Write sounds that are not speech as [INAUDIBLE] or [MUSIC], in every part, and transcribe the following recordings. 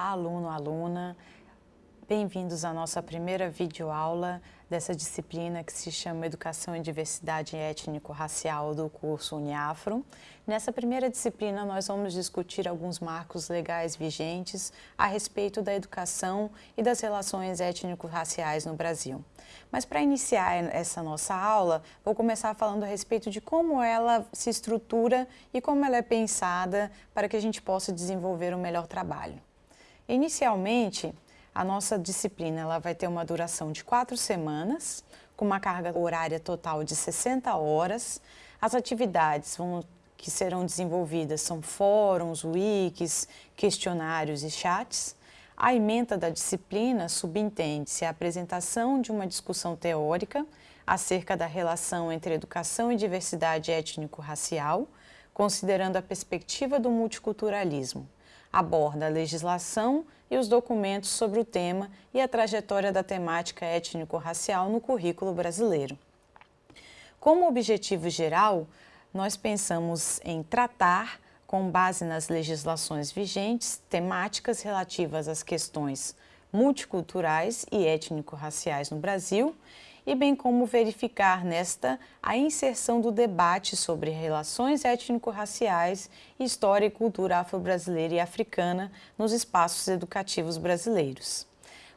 Olá, aluno, aluna. Bem-vindos à nossa primeira videoaula dessa disciplina que se chama Educação e Diversidade Étnico-Racial do curso Uniafro. Nessa primeira disciplina, nós vamos discutir alguns marcos legais vigentes a respeito da educação e das relações étnico-raciais no Brasil. Mas para iniciar essa nossa aula, vou começar falando a respeito de como ela se estrutura e como ela é pensada para que a gente possa desenvolver um melhor trabalho. Inicialmente, a nossa disciplina ela vai ter uma duração de quatro semanas, com uma carga horária total de 60 horas. As atividades vão, que serão desenvolvidas são fóruns, wikis, questionários e chats. A ementa da disciplina subentende-se a apresentação de uma discussão teórica acerca da relação entre educação e diversidade étnico-racial, considerando a perspectiva do multiculturalismo aborda a legislação e os documentos sobre o tema e a trajetória da temática étnico-racial no currículo brasileiro. Como objetivo geral, nós pensamos em tratar, com base nas legislações vigentes, temáticas relativas às questões multiculturais e étnico-raciais no Brasil e bem como verificar nesta a inserção do debate sobre relações étnico-raciais, história e cultura afro-brasileira e africana nos espaços educativos brasileiros.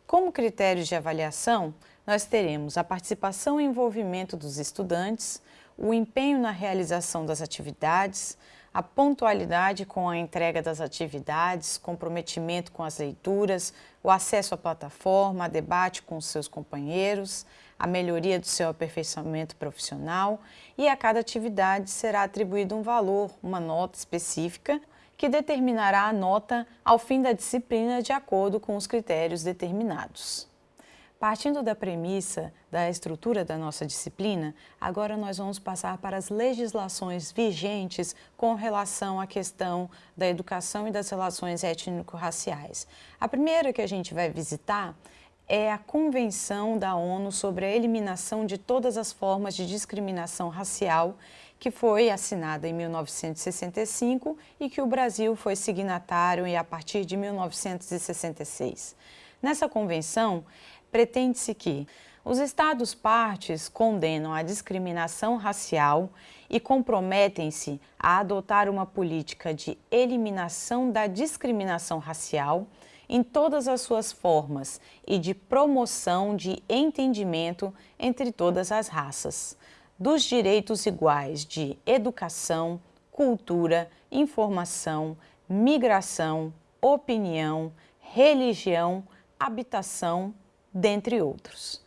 Como critérios de avaliação, nós teremos a participação e envolvimento dos estudantes, o empenho na realização das atividades, a pontualidade com a entrega das atividades, comprometimento com as leituras, o acesso à plataforma, debate com seus companheiros, a melhoria do seu aperfeiçoamento profissional e a cada atividade será atribuído um valor, uma nota específica, que determinará a nota ao fim da disciplina de acordo com os critérios determinados. Partindo da premissa da estrutura da nossa disciplina, agora nós vamos passar para as legislações vigentes com relação à questão da educação e das relações étnico-raciais. A primeira que a gente vai visitar é a Convenção da ONU sobre a Eliminação de Todas as Formas de Discriminação Racial, que foi assinada em 1965 e que o Brasil foi signatário a partir de 1966. Nessa convenção, pretende-se que os Estados partes condenam a discriminação racial e comprometem-se a adotar uma política de eliminação da discriminação racial em todas as suas formas e de promoção de entendimento entre todas as raças, dos direitos iguais de educação, cultura, informação, migração, opinião, religião, habitação, dentre outros.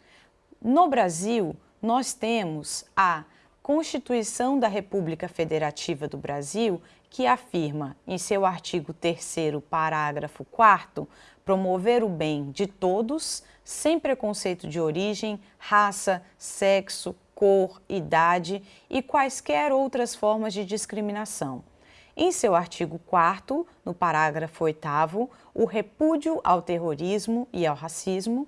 No Brasil, nós temos a Constituição da República Federativa do Brasil, que afirma, em seu artigo 3 parágrafo 4 promover o bem de todos, sem preconceito de origem, raça, sexo, cor, idade e quaisquer outras formas de discriminação. Em seu artigo 4 no parágrafo 8 o repúdio ao terrorismo e ao racismo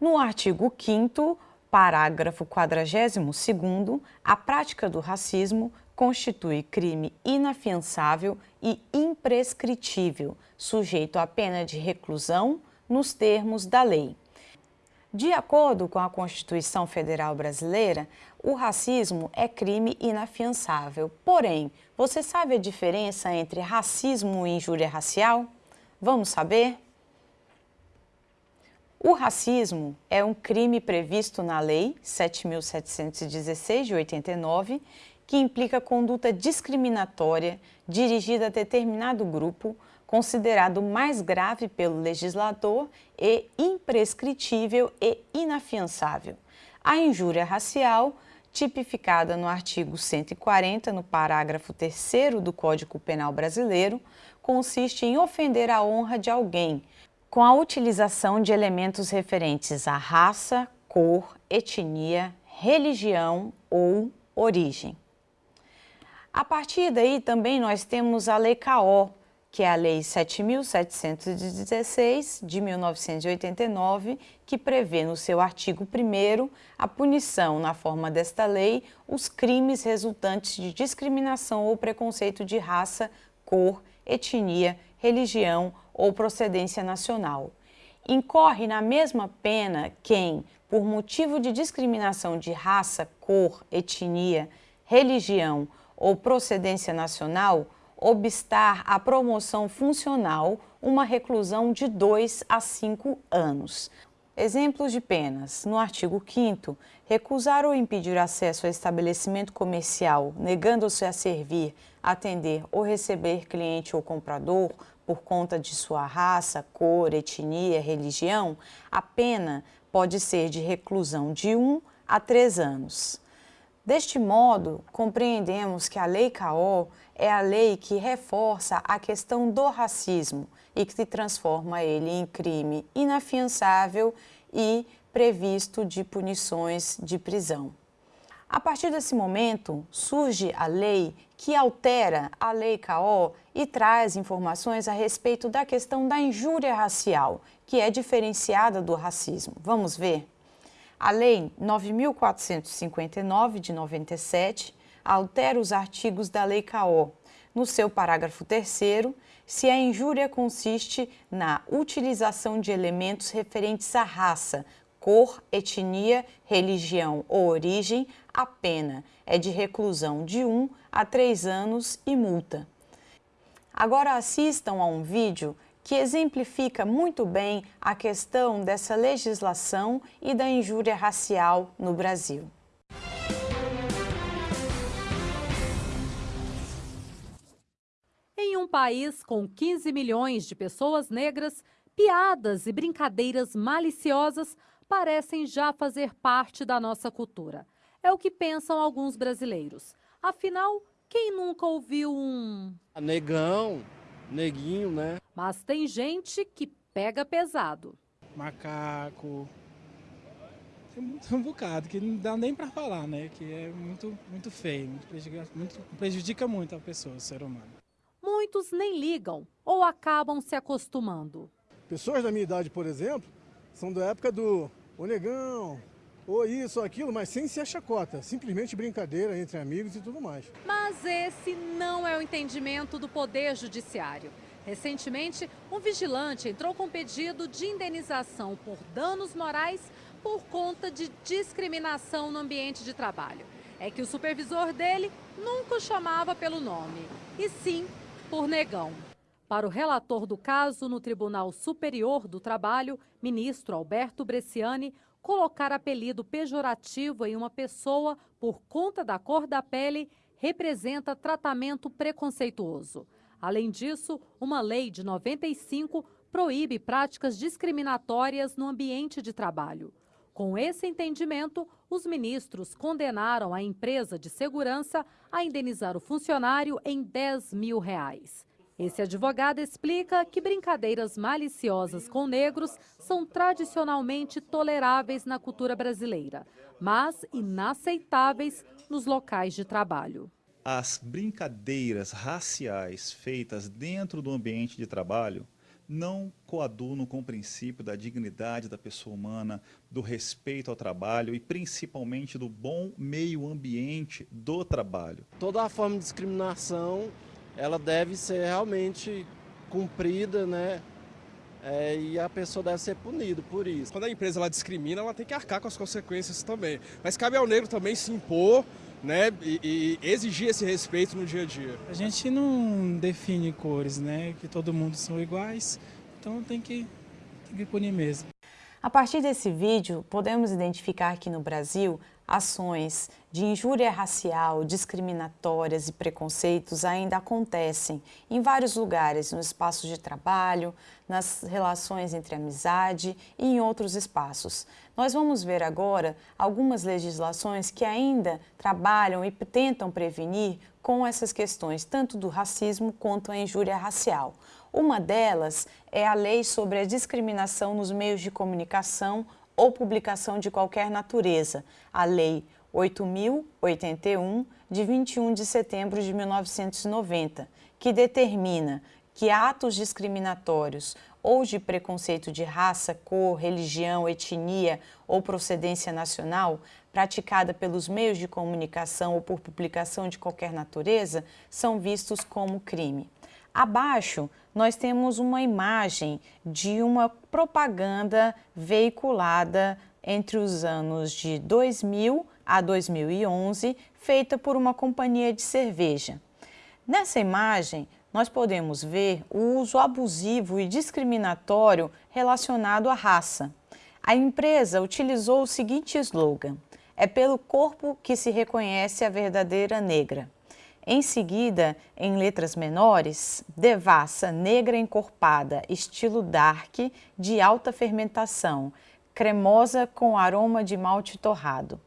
no artigo 5º, parágrafo 42º, a prática do racismo constitui crime inafiançável e imprescritível, sujeito à pena de reclusão nos termos da lei. De acordo com a Constituição Federal Brasileira, o racismo é crime inafiançável. Porém, você sabe a diferença entre racismo e injúria racial? Vamos saber? O racismo é um crime previsto na Lei 7.716 de 89, que implica conduta discriminatória dirigida a determinado grupo, considerado mais grave pelo legislador e imprescritível e inafiançável. A injúria racial, tipificada no artigo 140, no parágrafo 3 do Código Penal Brasileiro, consiste em ofender a honra de alguém, com a utilização de elementos referentes à raça, cor, etnia, religião ou origem. A partir daí também nós temos a Lei CAO, que é a Lei 7.716 de 1989, que prevê no seu artigo 1 a punição, na forma desta lei, os crimes resultantes de discriminação ou preconceito de raça, cor, etnia, religião ou procedência nacional. Incorre na mesma pena quem, por motivo de discriminação de raça, cor, etnia, religião ou procedência nacional, obstar à promoção funcional uma reclusão de 2 a 5 anos. Exemplos de penas. No artigo 5 recusar ou impedir acesso a estabelecimento comercial, negando-se a servir, atender ou receber cliente ou comprador por conta de sua raça, cor, etnia, religião, a pena pode ser de reclusão de 1 a 3 anos. Deste modo, compreendemos que a Lei CAO é a lei que reforça a questão do racismo e que transforma ele em crime inafiançável e previsto de punições de prisão. A partir desse momento, surge a lei que altera a Lei CAO e traz informações a respeito da questão da injúria racial, que é diferenciada do racismo. Vamos ver? A Lei 9.459, de 97, altera os artigos da Lei CAO. No seu parágrafo 3 se a injúria consiste na utilização de elementos referentes à raça, cor, etnia, religião ou origem, a pena é de reclusão de 1 a 3 anos e multa. Agora assistam a um vídeo que exemplifica muito bem a questão dessa legislação e da injúria racial no Brasil. Em um país com 15 milhões de pessoas negras, piadas e brincadeiras maliciosas parecem já fazer parte da nossa cultura. É o que pensam alguns brasileiros. Afinal, quem nunca ouviu um... Negão, neguinho, né? Mas tem gente que pega pesado. Macaco. Tem [LAUGHS] um bocado que não dá nem para falar, né? Que é muito, muito feio, muito prejudica, muito, prejudica muito a pessoa, o ser humano. Muitos nem ligam ou acabam se acostumando. Pessoas da minha idade, por exemplo, são da época do o negão, ou isso ou aquilo, mas sem ser chacota, simplesmente brincadeira entre amigos e tudo mais. Mas esse não é o entendimento do Poder Judiciário. Recentemente, um vigilante entrou com pedido de indenização por danos morais por conta de discriminação no ambiente de trabalho. É que o supervisor dele nunca o chamava pelo nome, e sim por negão. Para o relator do caso no Tribunal Superior do Trabalho, ministro Alberto Bresciani, colocar apelido pejorativo em uma pessoa por conta da cor da pele representa tratamento preconceituoso. Além disso, uma lei de 95 proíbe práticas discriminatórias no ambiente de trabalho. Com esse entendimento, os ministros condenaram a empresa de segurança a indenizar o funcionário em 10 mil reais. Esse advogado explica que brincadeiras maliciosas com negros são tradicionalmente toleráveis na cultura brasileira, mas inaceitáveis nos locais de trabalho. As brincadeiras raciais feitas dentro do ambiente de trabalho não coadunam com o princípio da dignidade da pessoa humana, do respeito ao trabalho e principalmente do bom meio ambiente do trabalho. Toda a forma de discriminação ela deve ser realmente cumprida, né? É, e a pessoa deve ser punida por isso. Quando a empresa ela discrimina, ela tem que arcar com as consequências também. Mas cabe ao negro também se impor né, e, e, exigir esse respeito no dia a dia. A gente não define cores, né? Que todo mundo são iguais, então tem que, tem que punir mesmo. A partir desse vídeo, podemos identificar que no Brasil ações de injúria racial, discriminatórias e preconceitos ainda acontecem em vários lugares, no espaço de trabalho, nas relações entre amizade e em outros espaços. Nós vamos ver agora algumas legislações que ainda trabalham e tentam prevenir com essas questões, tanto do racismo quanto a injúria racial. Uma delas é a Lei sobre a Discriminação nos Meios de Comunicação ou publicação de qualquer natureza, a Lei 8.081, de 21 de setembro de 1990, que determina que atos discriminatórios ou de preconceito de raça, cor, religião, etnia ou procedência nacional, praticada pelos meios de comunicação ou por publicação de qualquer natureza, são vistos como crime. Abaixo, nós temos uma imagem de uma propaganda veiculada entre os anos de 2000 a 2011, feita por uma companhia de cerveja. Nessa imagem, nós podemos ver o uso abusivo e discriminatório relacionado à raça. A empresa utilizou o seguinte slogan, é pelo corpo que se reconhece a verdadeira negra. Em seguida, em letras menores, devassa negra encorpada, estilo dark, de alta fermentação, cremosa com aroma de malte torrado.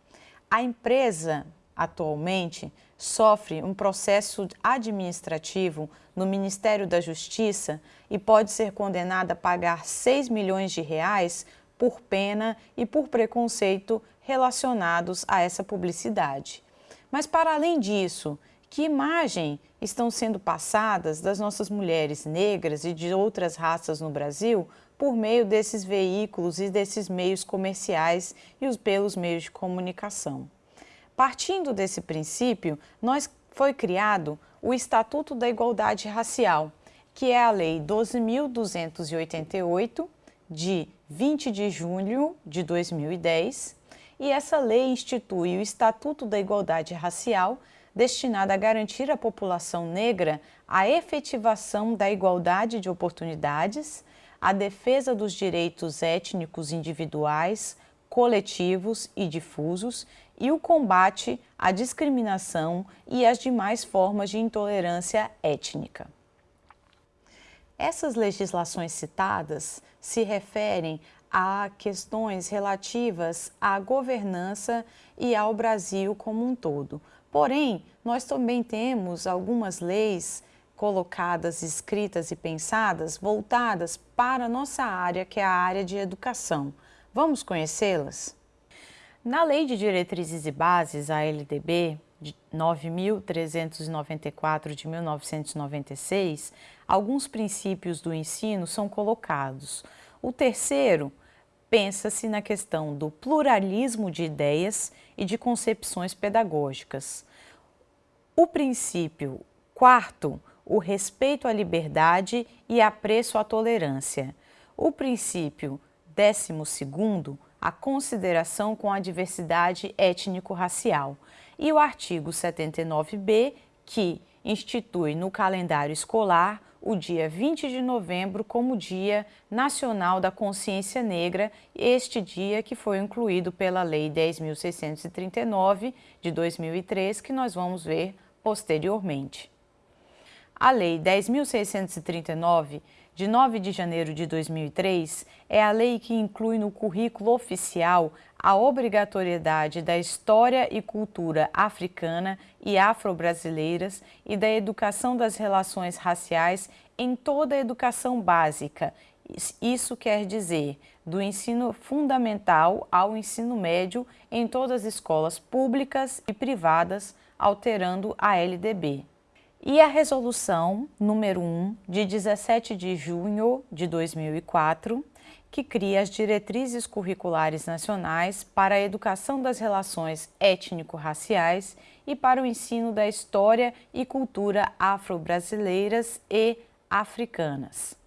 A empresa, atualmente, sofre um processo administrativo no Ministério da Justiça e pode ser condenada a pagar 6 milhões de reais por pena e por preconceito relacionados a essa publicidade. Mas para além disso, que imagem estão sendo passadas das nossas mulheres negras e de outras raças no Brasil por meio desses veículos e desses meios comerciais e os pelos meios de comunicação? Partindo desse princípio, nós foi criado o Estatuto da Igualdade Racial, que é a Lei 12.288, de 20 de junho de 2010, e essa lei institui o Estatuto da Igualdade Racial, destinado a garantir à população negra a efetivação da igualdade de oportunidades, a defesa dos direitos étnicos individuais, coletivos e difusos e o combate à discriminação e às demais formas de intolerância étnica. Essas legislações citadas se referem a questões relativas à governança e ao Brasil como um todo. Porém, nós também temos algumas leis colocadas, escritas e pensadas voltadas para a nossa área, que é a área de educação. Vamos conhecê-las? Na Lei de Diretrizes e Bases, a LDB, de 9.394 de 1996, alguns princípios do ensino são colocados. O terceiro pensa-se na questão do pluralismo de ideias e de concepções pedagógicas. O princípio quarto, o respeito à liberdade e apreço à tolerância. O princípio décimo segundo, a consideração com a diversidade étnico-racial. E o artigo 79b, que institui no calendário escolar o dia 20 de novembro como Dia Nacional da Consciência Negra, este dia que foi incluído pela Lei 10.639 de 2003, que nós vamos ver posteriormente. A Lei 10.639 de 9 de janeiro de 2003, é a lei que inclui no currículo oficial a obrigatoriedade da história e cultura africana e afro-brasileiras e da educação das relações raciais em toda a educação básica. Isso quer dizer do ensino fundamental ao ensino médio em todas as escolas públicas e privadas, alterando a LDB. E a resolução número 1 de 17 de junho de 2004, que cria as diretrizes curriculares nacionais para a educação das relações étnico-raciais e para o ensino da história e cultura afro-brasileiras e africanas.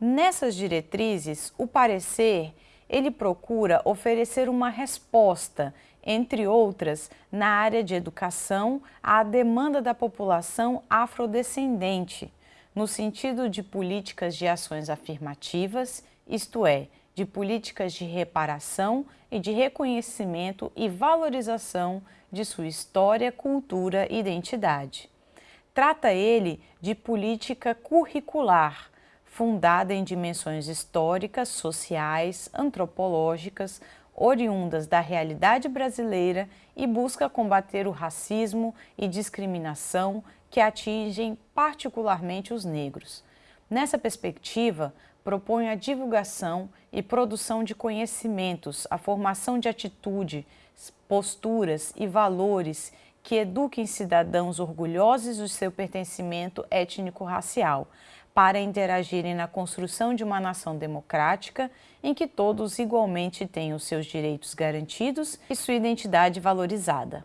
Nessas diretrizes, o parecer ele procura oferecer uma resposta entre outras, na área de educação, à demanda da população afrodescendente, no sentido de políticas de ações afirmativas, isto é, de políticas de reparação e de reconhecimento e valorização de sua história, cultura e identidade. Trata ele de política curricular, fundada em dimensões históricas, sociais, antropológicas, oriundas da realidade brasileira e busca combater o racismo e discriminação que atingem particularmente os negros. Nessa perspectiva, propõe a divulgação e produção de conhecimentos, a formação de atitudes, posturas e valores que eduquem cidadãos orgulhosos do seu pertencimento étnico-racial, para interagirem na construção de uma nação democrática em que todos igualmente tenham seus direitos garantidos e sua identidade valorizada.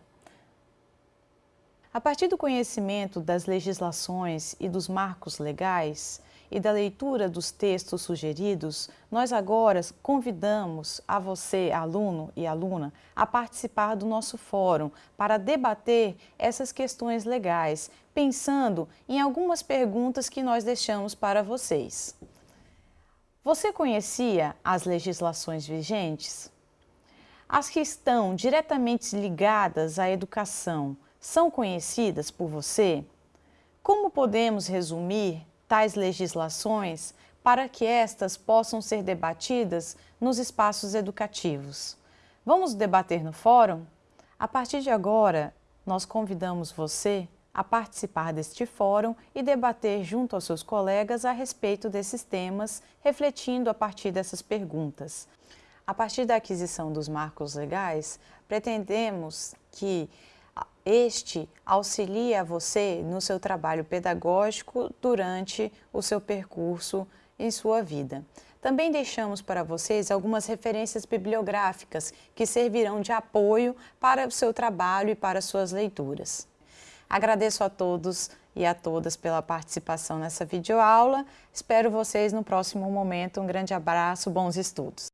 A partir do conhecimento das legislações e dos marcos legais e da leitura dos textos sugeridos, nós agora convidamos a você, aluno e aluna, a participar do nosso fórum para debater essas questões legais, pensando em algumas perguntas que nós deixamos para vocês. Você conhecia as legislações vigentes? As que estão diretamente ligadas à educação são conhecidas por você? Como podemos resumir tais legislações para que estas possam ser debatidas nos espaços educativos? Vamos debater no fórum? A partir de agora, nós convidamos você a participar deste fórum e debater junto aos seus colegas a respeito desses temas, refletindo a partir dessas perguntas. A partir da aquisição dos marcos legais, pretendemos que este auxilie a você no seu trabalho pedagógico durante o seu percurso em sua vida. Também deixamos para vocês algumas referências bibliográficas que servirão de apoio para o seu trabalho e para suas leituras. Agradeço a todos e a todas pela participação nessa videoaula. Espero vocês no próximo momento. Um grande abraço, bons estudos!